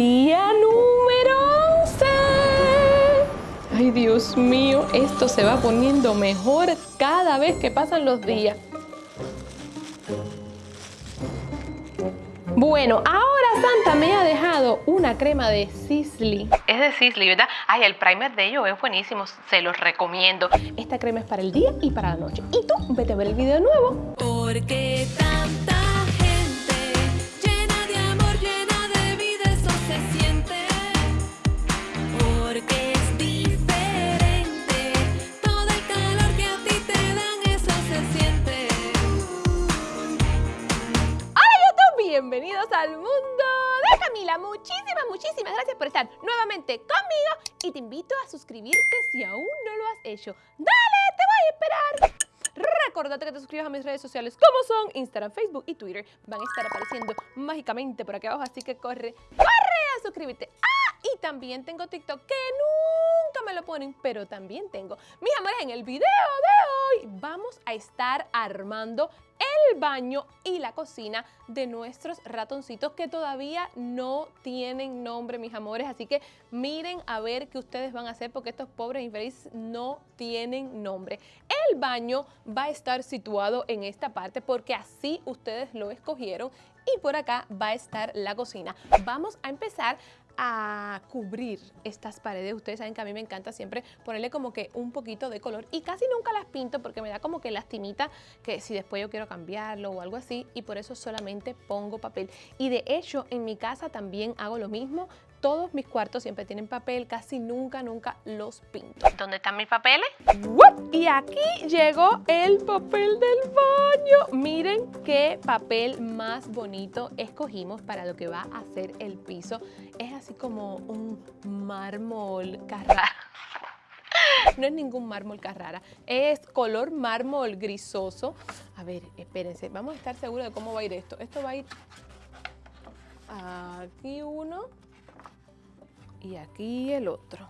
Día número 11. Ay, Dios mío, esto se va poniendo mejor cada vez que pasan los días. Bueno, ahora Santa me ha dejado una crema de Sisley. Es de Sisley, ¿verdad? Ay, el primer de ellos es buenísimo, se los recomiendo. Esta crema es para el día y para la noche. Y tú, vete a ver el video de nuevo. Porque tanta Muchísimas, muchísimas gracias por estar nuevamente conmigo y te invito a suscribirte si aún no lo has hecho. ¡Dale, te voy a esperar! Recordate que te suscribas a mis redes sociales como son Instagram, Facebook y Twitter. Van a estar apareciendo mágicamente por aquí abajo, así que corre, corre a suscribirte. ¡Ah! Y también tengo TikTok que nunca me lo ponen, pero también tengo. Mis amores, en el video de hoy vamos a estar armando el baño y la cocina de nuestros ratoncitos que todavía no tienen nombre, mis amores. Así que miren a ver qué ustedes van a hacer porque estos pobres infelices no tienen nombre. El baño va a estar situado en esta parte porque así ustedes lo escogieron y por acá va a estar la cocina. Vamos a empezar a cubrir estas paredes. Ustedes saben que a mí me encanta siempre ponerle como que un poquito de color y casi nunca las pinto porque me da como que lastimita que si después yo quiero cambiarlo o algo así y por eso solamente pongo papel. Y de hecho en mi casa también hago lo mismo. Todos mis cuartos siempre tienen papel, casi nunca, nunca los pinto. ¿Dónde están mis papeles? ¡Wup! Y aquí llegó el papel del baño. Miren qué papel más bonito escogimos para lo que va a ser el piso. Es así como un mármol Carrara. No es ningún mármol Carrara, es color mármol grisoso. A ver, espérense, vamos a estar seguros de cómo va a ir esto. Esto va a ir aquí uno y aquí el otro.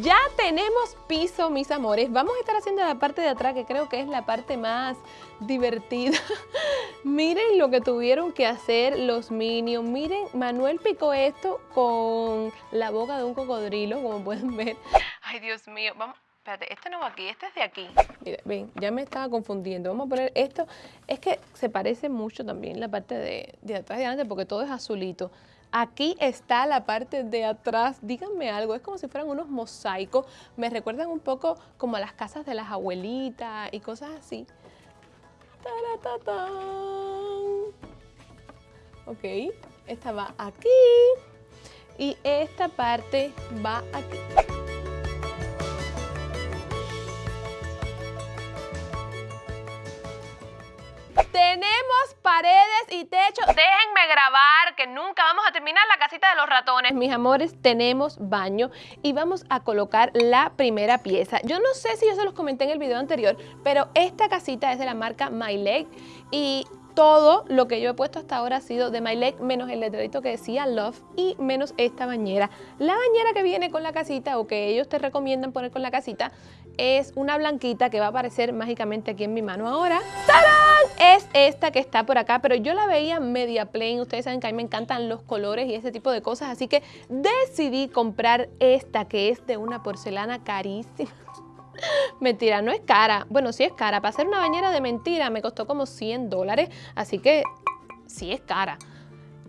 Ya tenemos piso, mis amores. Vamos a estar haciendo la parte de atrás, que creo que es la parte más divertida. Miren lo que tuvieron que hacer los Minions. Miren, Manuel picó esto con la boca de un cocodrilo, como pueden ver. Ay, Dios mío. Vamos, espérate, este no va aquí, este es de aquí. Mira, ven, ya me estaba confundiendo. Vamos a poner esto. Es que se parece mucho también la parte de, de atrás y adelante porque todo es azulito. Aquí está la parte de atrás. Díganme algo, es como si fueran unos mosaicos. Me recuerdan un poco como a las casas de las abuelitas y cosas así. Ok, esta va aquí y esta parte va aquí. Paredes y techo. Déjenme grabar que nunca vamos a terminar la casita de los ratones. Mis amores, tenemos baño y vamos a colocar la primera pieza. Yo no sé si yo se los comenté en el video anterior, pero esta casita es de la marca My Leg y todo lo que yo he puesto hasta ahora ha sido de My Leg, menos el letrerito que decía Love y menos esta bañera. La bañera que viene con la casita o que ellos te recomiendan poner con la casita es una blanquita que va a aparecer mágicamente aquí en mi mano ahora. ¡Tarán! Es esta que está por acá, pero yo la veía media plain. Ustedes saben que a mí me encantan los colores y ese tipo de cosas, así que decidí comprar esta que es de una porcelana carísima. Mentira, no es cara. Bueno, sí es cara. Para hacer una bañera de mentira me costó como 100 dólares, así que sí es cara.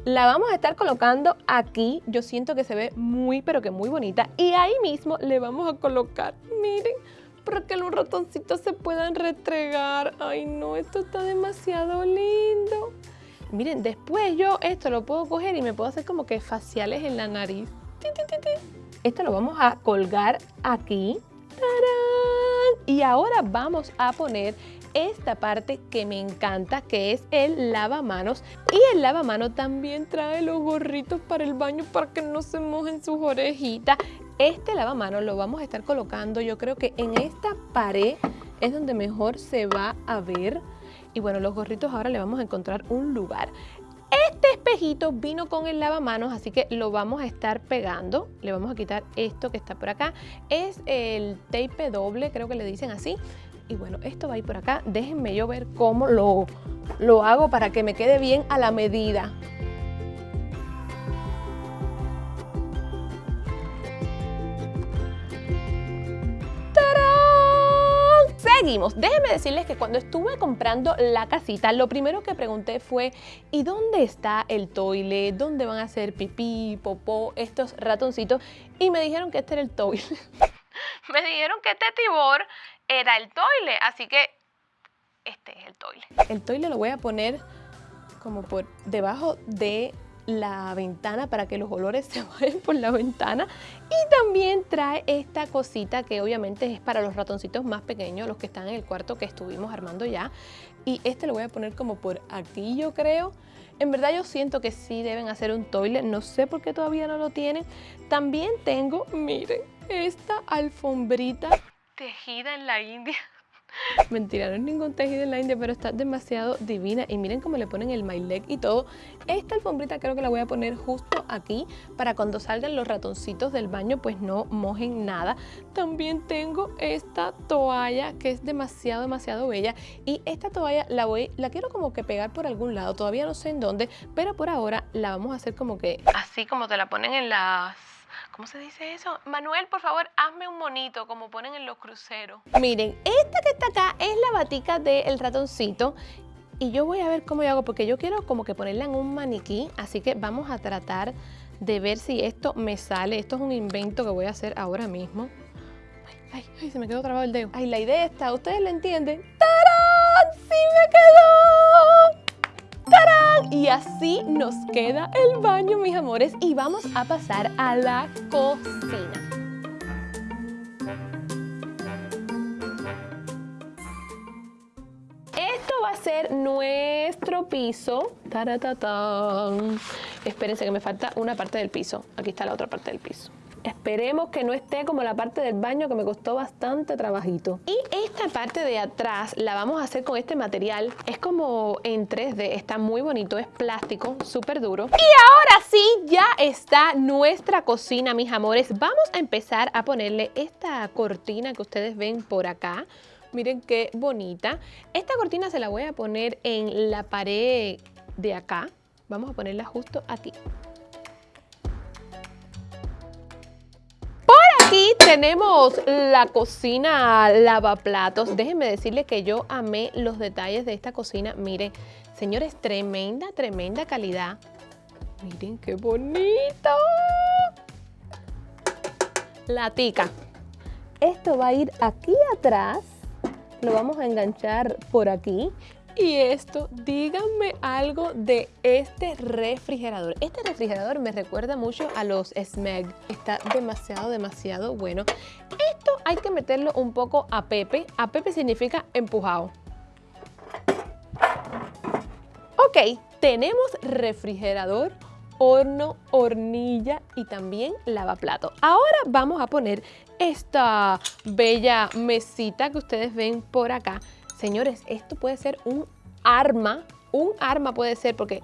La vamos a estar colocando aquí. Yo siento que se ve muy, pero que muy bonita. Y ahí mismo le vamos a colocar, miren, para que los ratoncitos se puedan retregar. Ay, no, esto está demasiado lindo. Miren, después yo esto lo puedo coger y me puedo hacer como que faciales en la nariz. Esto lo vamos a colgar aquí. ¡Tarán! Y ahora vamos a poner esta parte que me encanta, que es el lavamanos. Y el lavamanos también trae los gorritos para el baño para que no se mojen sus orejitas. Este lavamanos lo vamos a estar colocando, yo creo que en esta pared es donde mejor se va a ver. Y bueno, los gorritos ahora le vamos a encontrar un lugar. Este espejito vino con el lavamanos, así que lo vamos a estar pegando. Le vamos a quitar esto que está por acá. Es el tape doble, creo que le dicen así. Y bueno, esto va a ir por acá. Déjenme yo ver cómo lo, lo hago para que me quede bien a la medida. Seguimos. Déjenme decirles que cuando estuve comprando la casita, lo primero que pregunté fue ¿y dónde está el toile? ¿Dónde van a hacer pipí, popó, estos ratoncitos? Y me dijeron que este era el toile. me dijeron que este tibor era el toile, así que este es el toile. El toile lo voy a poner como por debajo de la ventana para que los olores se vayan por la ventana y también trae esta cosita que obviamente es para los ratoncitos más pequeños, los que están en el cuarto que estuvimos armando ya y este lo voy a poner como por aquí yo creo en verdad yo siento que sí deben hacer un toilet, no sé por qué todavía no lo tienen. También tengo, miren, esta alfombrita tejida en la India. Mentira, no es ningún tejido en la India, pero está demasiado divina. Y miren cómo le ponen el my leg y todo. Esta alfombrita creo que la voy a poner justo aquí para cuando salgan los ratoncitos del baño pues no mojen nada. También tengo esta toalla que es demasiado, demasiado bella. Y esta toalla la voy, la quiero como que pegar por algún lado. Todavía no sé en dónde, pero por ahora la vamos a hacer como que así como te la ponen en las ¿Cómo se dice eso? Manuel, por favor, hazme un monito, como ponen en los cruceros. Miren, esta que está acá es la batica del ratoncito. Y yo voy a ver cómo yo hago, porque yo quiero como que ponerla en un maniquí. Así que vamos a tratar de ver si esto me sale. Esto es un invento que voy a hacer ahora mismo. Ay, ay, ay, se me quedó trabado el dedo. Ay, la idea está, ¿ustedes la entienden? ¡Tarán! ¡Sí me quedó! Y así nos queda el baño, mis amores. Y vamos a pasar a la cocina. Esto va a ser nuestro piso. Espérense que me falta una parte del piso. Aquí está la otra parte del piso. Esperemos que no esté como la parte del baño que me costó bastante trabajito. Y esta parte de atrás la vamos a hacer con este material. Es como en 3D, está muy bonito, es plástico, súper duro. Y ahora sí, ya está nuestra cocina, mis amores. Vamos a empezar a ponerle esta cortina que ustedes ven por acá. Miren qué bonita. Esta cortina se la voy a poner en la pared de acá. Vamos a ponerla justo aquí. Tenemos la cocina lavaplatos. Déjenme decirles que yo amé los detalles de esta cocina. Miren, señores, tremenda, tremenda calidad. Miren qué bonito. La tica. Esto va a ir aquí atrás. Lo vamos a enganchar por aquí. Y esto, díganme algo de este refrigerador. Este refrigerador me recuerda mucho a los Smeg. Está demasiado, demasiado bueno. Esto hay que meterlo un poco a Pepe. A Pepe significa empujado. Ok, tenemos refrigerador, horno, hornilla y también lavaplato. Ahora vamos a poner esta bella mesita que ustedes ven por acá Señores, esto puede ser un arma, un arma puede ser porque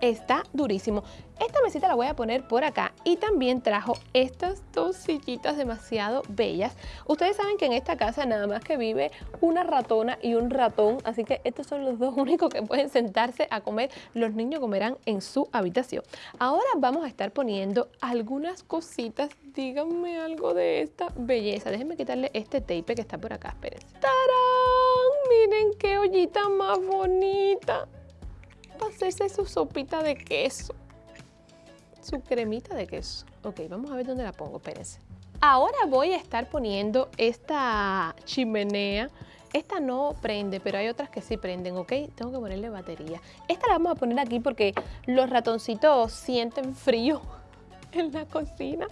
está durísimo. Esta mesita la voy a poner por acá y también trajo estas dos sillitas demasiado bellas. Ustedes saben que en esta casa nada más que vive una ratona y un ratón, así que estos son los dos únicos que pueden sentarse a comer. Los niños comerán en su habitación. Ahora vamos a estar poniendo algunas cositas. Díganme algo de esta belleza. Déjenme quitarle este tape que está por acá, espérense. ¡Tarán! Miren qué ollita más bonita. Va hacerse su sopita de queso su cremita de queso. Ok, vamos a ver dónde la pongo, espérense. Ahora voy a estar poniendo esta chimenea. Esta no prende, pero hay otras que sí prenden, ¿ok? Tengo que ponerle batería. Esta la vamos a poner aquí porque los ratoncitos sienten frío en la cocina.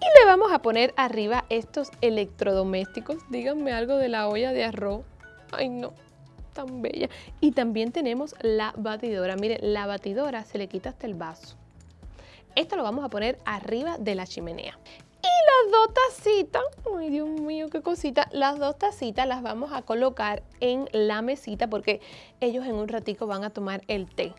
Y le vamos a poner arriba estos electrodomésticos. Díganme algo de la olla de arroz. Ay, no, tan bella. Y también tenemos la batidora. Miren, la batidora se le quita hasta el vaso. Esto lo vamos a poner arriba de la chimenea. Y las dos tacitas, ay Dios mío, qué cosita, las dos tacitas las vamos a colocar en la mesita porque ellos en un ratico van a tomar el té.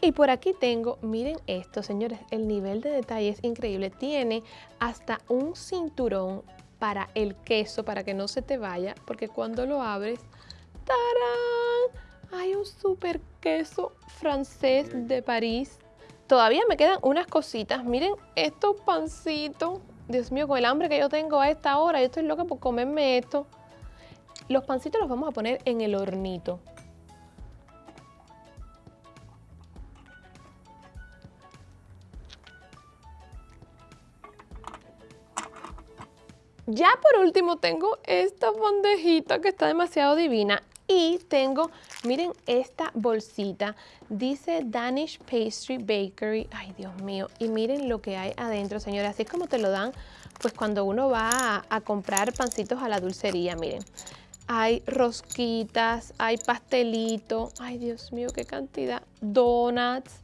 Y por aquí tengo, miren esto, señores, el nivel de detalle es increíble. Tiene hasta un cinturón para el queso, para que no se te vaya, porque cuando lo abres, ¡tarán! Hay un super queso francés de París. Todavía me quedan unas cositas. Miren estos pancitos. Dios mío, con el hambre que yo tengo a esta hora, yo estoy loca por comerme esto. Los pancitos los vamos a poner en el hornito. Ya por último tengo esta bandejita que está demasiado divina y tengo, miren esta bolsita, dice Danish Pastry Bakery, ay Dios mío, y miren lo que hay adentro, señores, así es como te lo dan pues cuando uno va a, a comprar pancitos a la dulcería, miren. Hay rosquitas, hay pastelito, ay Dios mío, qué cantidad, donuts.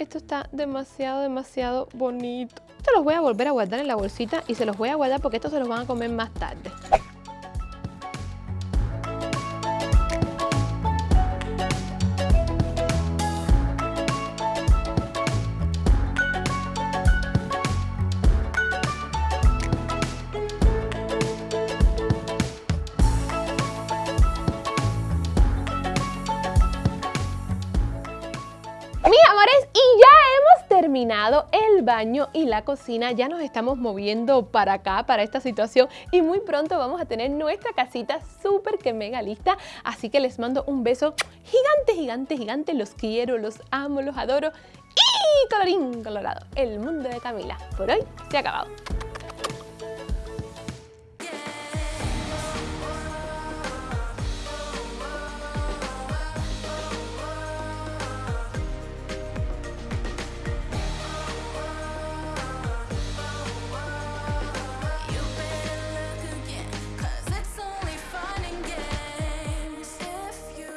Esto está demasiado, demasiado bonito. Esto los voy a volver a guardar en la bolsita y se los voy a guardar porque estos se los van a comer más tarde. Mis amores, y terminado el baño y la cocina. Ya nos estamos moviendo para acá, para esta situación. Y muy pronto vamos a tener nuestra casita súper que mega lista. Así que les mando un beso gigante, gigante, gigante. Los quiero, los amo, los adoro. Y colorín colorado, el mundo de Camila por hoy se ha acabado.